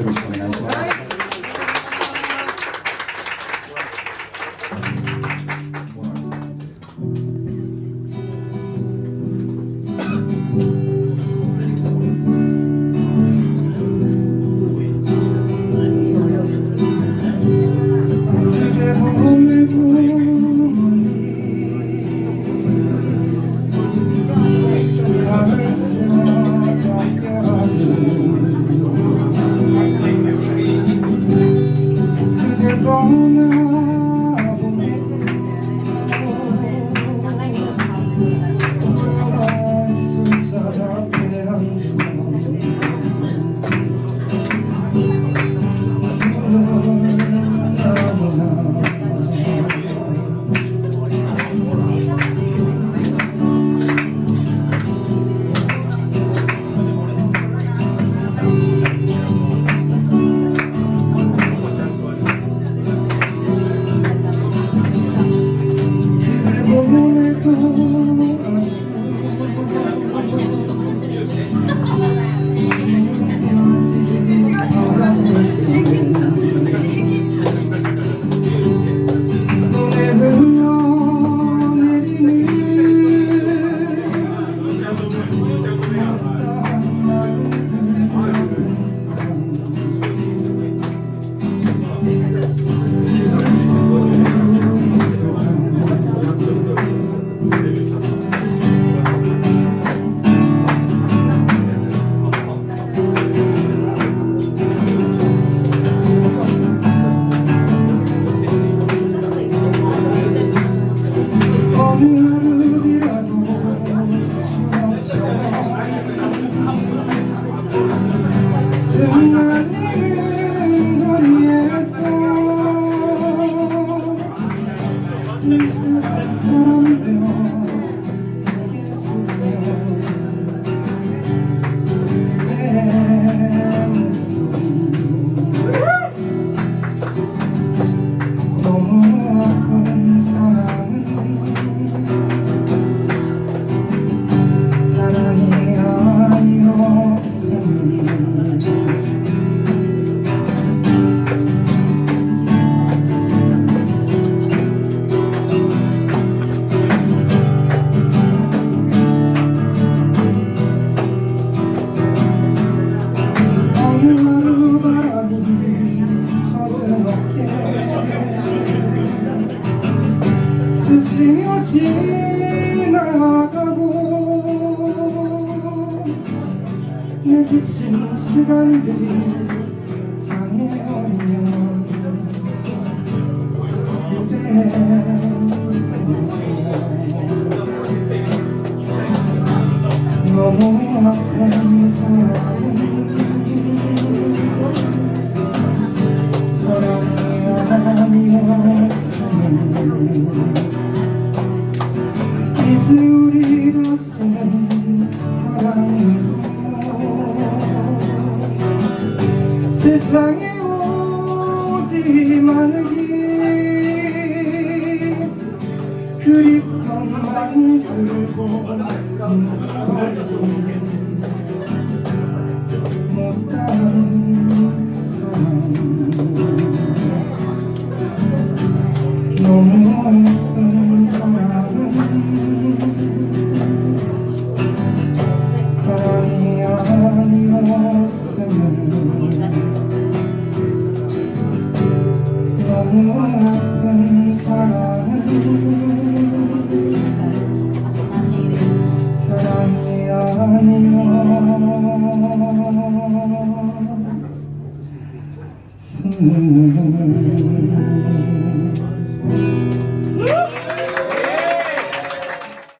よろしくお願いします。I don't know. 지친 시간들이 상해버리면 이때? 너무 아픈 사랑 사랑이 없으면 세상에 오지 말기. 그립던 만 굴고 못한 사랑 너무 아파 -hmm.